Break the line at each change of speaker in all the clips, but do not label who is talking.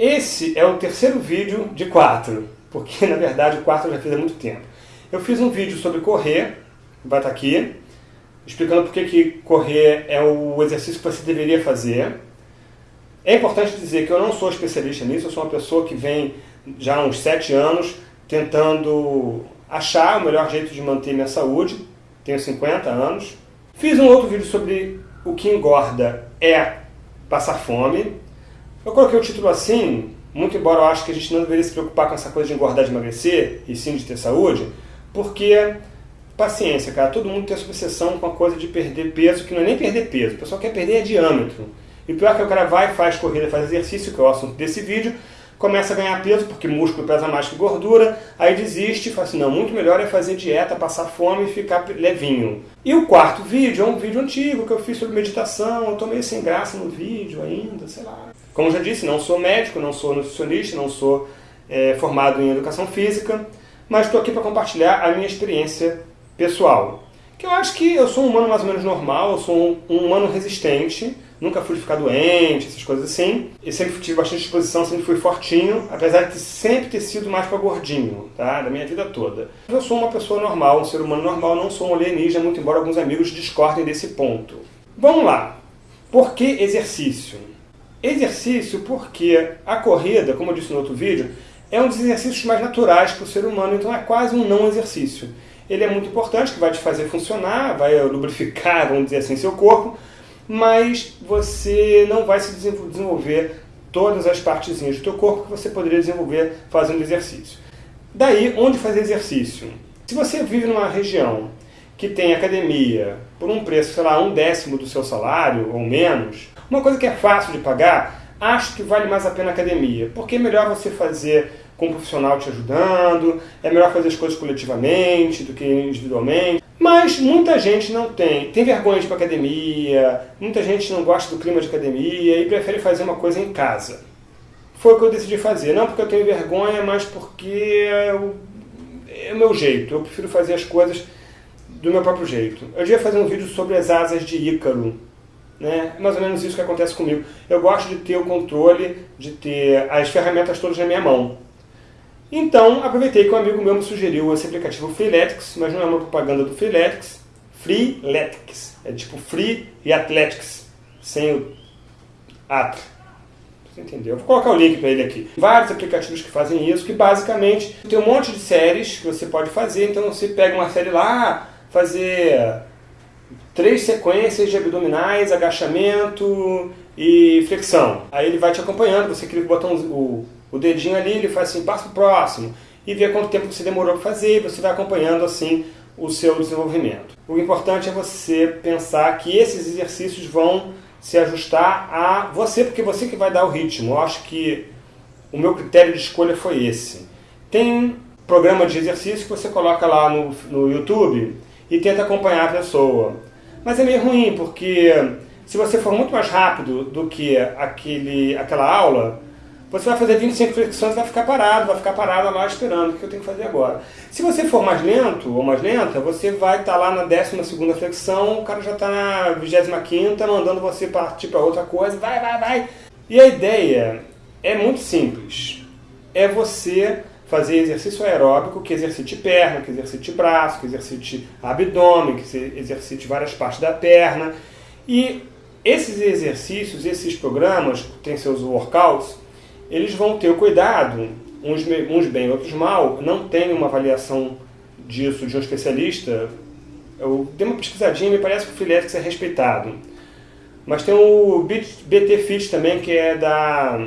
Esse é o terceiro vídeo de quatro, porque na verdade o quarto eu já fiz há muito tempo. Eu fiz um vídeo sobre correr, vai estar aqui, explicando por que correr é o exercício que você deveria fazer. É importante dizer que eu não sou especialista nisso, eu sou uma pessoa que vem já há uns sete anos tentando achar o melhor jeito de manter minha saúde, tenho 50 anos. Fiz um outro vídeo sobre o que engorda é passar fome, eu coloquei o título assim, muito embora eu acho que a gente não deveria se preocupar com essa coisa de engordar de emagrecer, e sim de ter saúde, porque, paciência, cara, todo mundo tem essa obsessão com a coisa de perder peso, que não é nem perder peso, o pessoal quer perder é diâmetro. E pior que o cara vai, faz corrida, faz exercício, que é o assunto desse vídeo, começa a ganhar peso, porque músculo pesa mais que gordura, aí desiste e fala assim, não, muito melhor é fazer dieta, passar fome e ficar levinho. E o quarto vídeo é um vídeo antigo que eu fiz sobre meditação, eu tô meio sem graça no vídeo ainda, sei lá. Como já disse, não sou médico, não sou nutricionista, não sou é, formado em educação física, mas estou aqui para compartilhar a minha experiência pessoal. Que eu acho que eu sou um humano mais ou menos normal, eu sou um, um humano resistente, nunca fui ficar doente, essas coisas assim. E sempre tive bastante disposição, sempre fui fortinho, apesar de sempre ter sido mais para gordinho, tá? Da minha vida toda. Eu sou uma pessoa normal, um ser humano normal, não sou um alienígena, muito embora alguns amigos discordem desse ponto. Vamos lá. Por que exercício? Exercício porque a corrida, como eu disse no outro vídeo, é um dos exercícios mais naturais para o ser humano, então é quase um não exercício. Ele é muito importante, que vai te fazer funcionar, vai lubrificar, vamos dizer assim, seu corpo, mas você não vai se desenvolver todas as partezinhas do teu corpo que você poderia desenvolver fazendo exercício. Daí, onde fazer exercício? Se você vive numa região que tem academia por um preço, sei lá, um décimo do seu salário ou menos, uma coisa que é fácil de pagar, acho que vale mais a pena a academia, porque é melhor você fazer com um profissional te ajudando, é melhor fazer as coisas coletivamente do que individualmente. Mas muita gente não tem, tem vergonha de ir para academia, muita gente não gosta do clima de academia e prefere fazer uma coisa em casa. Foi o que eu decidi fazer, não porque eu tenho vergonha, mas porque é é o meu jeito, eu prefiro fazer as coisas do meu próprio jeito. Eu devia fazer um vídeo sobre as asas de Ícaro. Né? É mais ou menos isso que acontece comigo. Eu gosto de ter o controle, de ter as ferramentas todas na minha mão. Então, aproveitei que um amigo meu me sugeriu esse aplicativo Freeletics, mas não é uma propaganda do Freeletics. Freeletics. É tipo Free e Athletics, sem o at. Você entendeu? Vou colocar o link para ele aqui. Vários aplicativos que fazem isso, que basicamente tem um monte de séries que você pode fazer. Então você pega uma série lá, fazer três sequências de abdominais, agachamento e flexão. Aí ele vai te acompanhando, você clica o botão, o, o dedinho ali, ele faz assim, passa para o próximo, e vê quanto tempo você demorou para fazer, e você vai acompanhando assim o seu desenvolvimento. O importante é você pensar que esses exercícios vão se ajustar a você, porque você que vai dar o ritmo. Eu acho que o meu critério de escolha foi esse. Tem programa de exercício que você coloca lá no, no YouTube, e tenta acompanhar a pessoa. Mas é meio ruim, porque se você for muito mais rápido do que aquele, aquela aula, você vai fazer 25 flexões e vai ficar parado, vai ficar parado lá esperando o que eu tenho que fazer agora. Se você for mais lento ou mais lenta, você vai estar tá lá na 12ª flexão, o cara já está na 25ª, mandando você partir para outra coisa, vai, vai, vai. E a ideia é muito simples. É você fazer exercício aeróbico que exercite perna, que exercite braço, que exercite abdômen, que exercite várias partes da perna. E esses exercícios, esses programas, têm seus workouts, eles vão ter o cuidado, uns, bem, outros mal, não tem uma avaliação disso de um especialista. Eu dei uma pesquisadinha e me parece que o Freeletics é respeitado. Mas tem o BT Fit também, que é da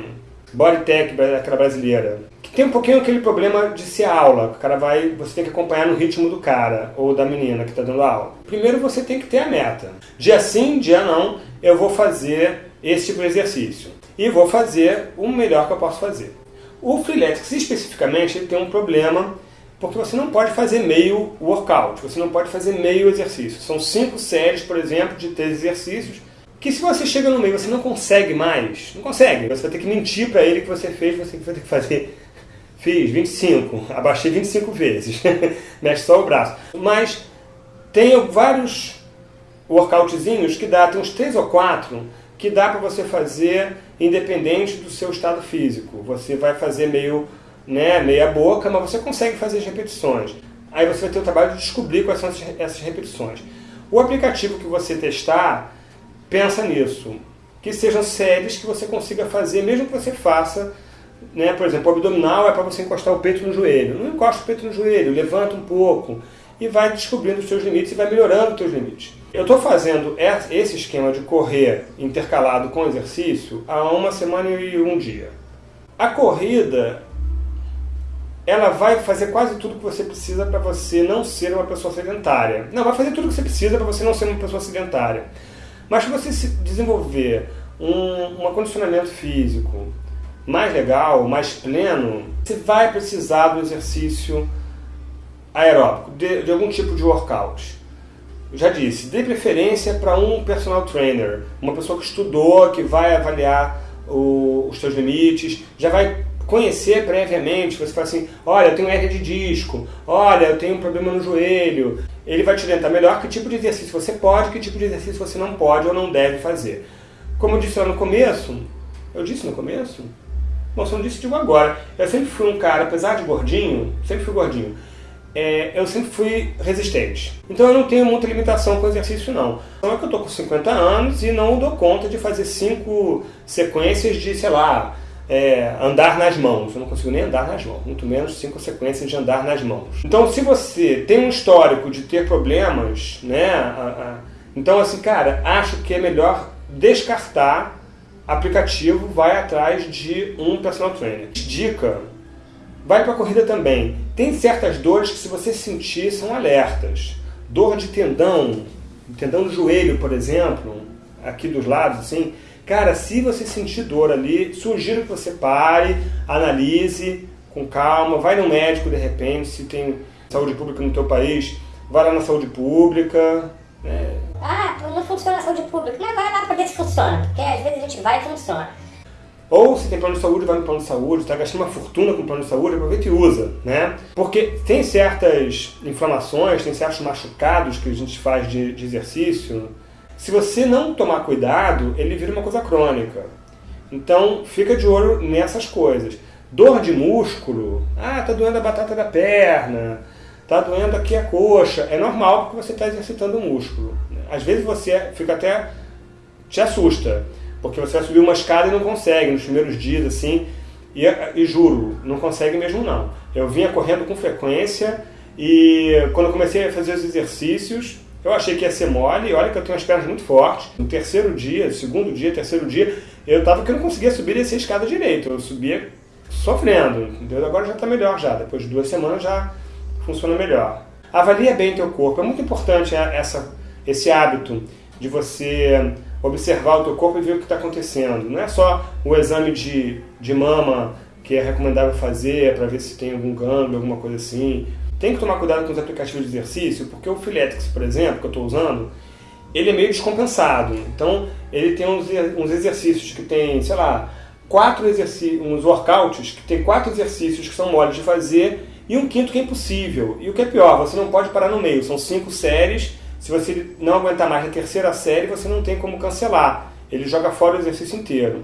Bodytech, aquela brasileira tem um pouquinho aquele problema de ser aula. O cara vai, você tem que acompanhar no ritmo do cara ou da menina que está dando aula. Primeiro você tem que ter a meta. Dia sim, dia não, eu vou fazer esse tipo de exercício. E vou fazer o melhor que eu posso fazer. O Freeletics especificamente tem um problema porque você não pode fazer meio workout, você não pode fazer meio exercício. São cinco séries, por exemplo, de três exercícios que se você chega no meio você não consegue mais, não consegue. Você vai ter que mentir para ele que você fez, você vai ter que fazer Fiz 25, abaixei 25 vezes, mexe só o braço. Mas tem vários workoutzinhos que dá, tem uns 3 ou 4, que dá para você fazer independente do seu estado físico. Você vai fazer meio né, meia boca, mas você consegue fazer as repetições. Aí você vai ter o trabalho de descobrir quais são essas repetições. O aplicativo que você testar, pensa nisso. Que sejam séries que você consiga fazer, mesmo que você faça, né, por exemplo, o abdominal é para você encostar o peito no joelho. Não encosta o peito no joelho, levanta um pouco e vai descobrindo os seus limites e vai melhorando os seus limites. Eu estou fazendo esse esquema de correr intercalado com exercício há uma semana e um dia. A corrida ela vai fazer quase tudo que você precisa para você não ser uma pessoa sedentária. Não, vai fazer tudo que você precisa para você não ser uma pessoa sedentária. Mas se você se desenvolver um, um condicionamento físico mais legal, mais pleno, você vai precisar do exercício aeróbico, de, de algum tipo de workout. Já disse, dê preferência para um personal trainer, uma pessoa que estudou, que vai avaliar o, os seus limites, já vai conhecer previamente, você fala assim, olha, eu tenho hernia de disco, olha, eu tenho um problema no joelho. Ele vai te orientar melhor que tipo de exercício você pode, que tipo de exercício você não pode ou não deve fazer. Como eu disse lá no começo, eu disse no começo? Não disse, digo agora. Eu sempre fui um cara, apesar de gordinho, sempre fui gordinho, é, eu sempre fui resistente. Então eu não tenho muita limitação com exercício não. Então é que eu estou com 50 anos e não dou conta de fazer cinco sequências de, sei lá, é, andar nas mãos. Eu não consigo nem andar nas mãos, muito menos cinco sequências de andar nas mãos. Então, se você tem um histórico de ter problemas, né? A, a, então, assim, cara, acho que é melhor descartar aplicativo, vai atrás de um personal trainer. Dica, vai para a corrida também. Tem certas dores que se você sentir são alertas. Dor de tendão, tendão do joelho, por exemplo, aqui dos lados, assim, Cara, se você sentir dor ali, sugiro que você pare, analise com calma, vai no médico de repente, se tem saúde pública no teu país, vai lá na saúde pública.
Ah, não funciona a saúde pública, mas vai lá para ver se funciona, porque às vezes a gente vai e funciona.
Ou se tem plano de saúde, vai no plano de saúde, está gastando uma fortuna com plano de saúde, aproveita e usa, né? Porque tem certas inflamações, tem certos machucados que a gente faz de, de exercício, se você não tomar cuidado, ele vira uma coisa crônica. Então, fica de olho nessas coisas. Dor de músculo, ah, tá doendo a batata da perna, tá doendo aqui a coxa. É normal porque você está exercitando o músculo. Às vezes você fica até te assusta, porque você vai subir uma escada e não consegue nos primeiros dias assim. E, e juro, não consegue mesmo não. Eu vinha correndo com frequência e quando eu comecei a fazer os exercícios, eu achei que ia ser mole, e olha que eu tenho as pernas muito fortes. No terceiro dia, segundo dia, terceiro dia, eu tava que eu não conseguia subir e descer a escada direito. Eu subia sofrendo, entendeu? Agora já está melhor já. Depois de duas semanas já funciona melhor. Avalia bem teu corpo. É muito importante essa, esse hábito de você observar o teu corpo e ver o que está acontecendo. Não é só o exame de, de mama que é recomendável fazer para ver se tem algum gânglio, alguma coisa assim. Tem que tomar cuidado com os aplicativos de exercício, porque o Filetix, por exemplo, que eu estou usando, ele é meio descompensado. Então, ele tem uns, uns exercícios que tem, sei lá, quatro exercícios, uns workouts que tem quatro exercícios que são moles de fazer e um quinto que é impossível. E o que é pior, você não pode parar no meio. São cinco séries. Se você não aguentar mais na terceira série, você não tem como cancelar. Ele joga fora o exercício inteiro.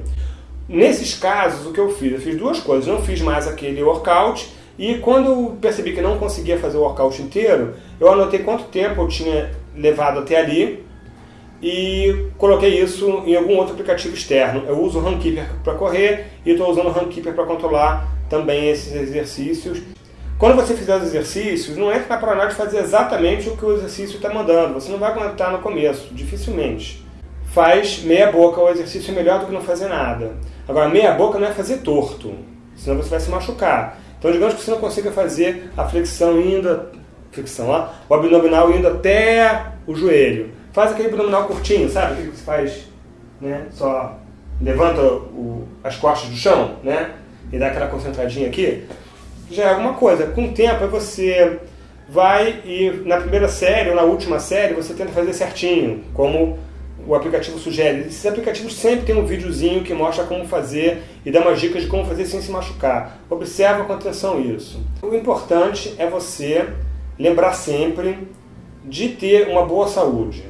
Nesses casos, o que eu fiz? Eu fiz duas coisas. Não fiz mais aquele workout e quando eu percebi que não conseguia fazer o workout inteiro, eu anotei quanto tempo eu tinha levado até ali e coloquei isso em algum outro aplicativo externo. Eu uso o Runkeeper para correr e estou usando o Runkeeper para controlar também esses exercícios. Quando você fizer os exercícios, não entra na paranoia de fazer exatamente o que o exercício está mandando. Você não vai aguentar no começo, dificilmente. Faz meia boca, o exercício é melhor do que não fazer nada. Agora, meia boca não é fazer torto, senão você vai se machucar. Então, digamos que você não consiga fazer a flexão indo, flexão lá, o abdominal indo até o joelho. Faz aquele abdominal curtinho, sabe? O que você faz? Né? Só levanta o, as costas do chão, né? E dá aquela concentradinha aqui. Já é alguma coisa. Com o tempo, você vai e na primeira série ou na última série você tenta fazer certinho, como o aplicativo sugere. Esses aplicativos sempre tem um videozinho que mostra como fazer e dá umas dicas de como fazer sem se machucar. Observa com atenção isso. O importante é você lembrar sempre de ter uma boa saúde.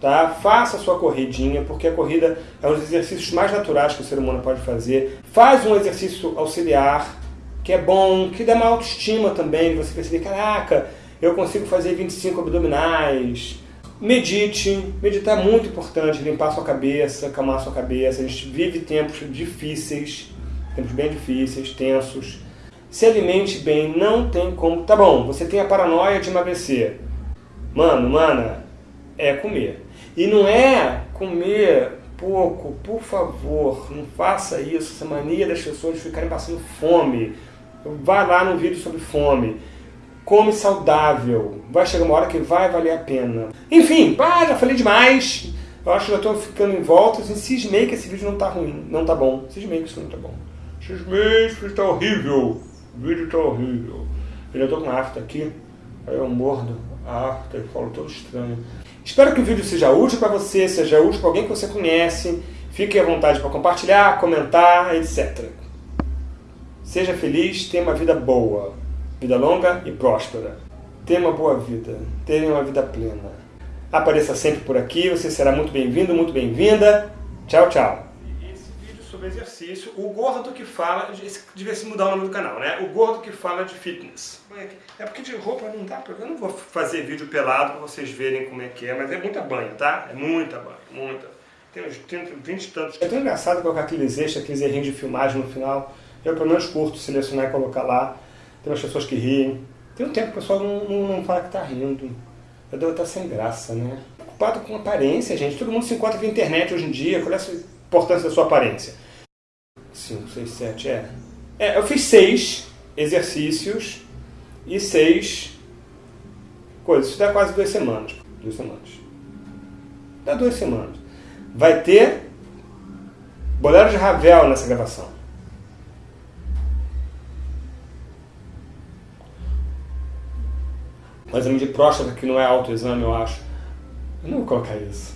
Tá? Faça a sua corridinha, porque a corrida é um dos exercícios mais naturais que o ser humano pode fazer. Faz um exercício auxiliar, que é bom, que dá uma autoestima também, você perceber, caraca, eu consigo fazer 25 abdominais. Medite, meditar é muito importante, limpar sua cabeça, acalmar sua cabeça. A gente vive tempos difíceis, tempos bem difíceis, tensos. Se alimente bem, não tem como. Tá bom, você tem a paranoia de emagrecer. Mano, mana, é comer. E não é comer pouco, por favor, não faça isso, essa mania das pessoas ficarem passando fome. Vai lá no vídeo sobre fome. Come saudável. Vai chegar uma hora que vai valer a pena. Enfim, pá, já falei demais. Eu acho que já estou ficando em volta. Assim, cismei que esse vídeo não está ruim, não está bom. Cismei que isso não está bom. Cismei que isso está horrível. O vídeo está horrível. Eu já estou com afta aqui. Aí eu mordo a afta e falo todo estranho. Espero que o vídeo seja útil para você, seja útil para alguém que você conhece. Fique à vontade para compartilhar, comentar, etc. Seja feliz, tenha uma vida boa, vida longa e próspera. Tenha uma boa vida, tenha uma vida plena. Apareça sempre por aqui, você será muito bem-vindo, muito bem-vinda. Tchau, tchau sobre exercício, o gordo que fala, devia se mudar o nome do canal, né? O gordo que fala de fitness. É porque de roupa não dá, eu não vou fazer vídeo pelado para vocês verem como é que é, mas é muita banha, tá? É muita banha, muita. Tem uns 30, 20 e tantos. É tão engraçado colocar aqueles extras, aqueles errinhos de filmagem no final. Eu pelo menos curto selecionar e colocar lá. Tem umas pessoas que riem. Tem um tempo que o pessoal não, não, não fala que tá rindo. Eu devo estar sem graça, né? Preocupado com aparência, gente. Todo mundo se encontra na internet hoje em dia. Qual é a importância da sua aparência? 5, 6, 7, é. É, eu fiz seis exercícios e seis coisas. Isso dá quase duas semanas. Duas semanas. Dá duas semanas. Vai ter Bolero de Ravel nessa gravação. O exame de próstata, que não é autoexame, eu acho. Eu não vou colocar isso.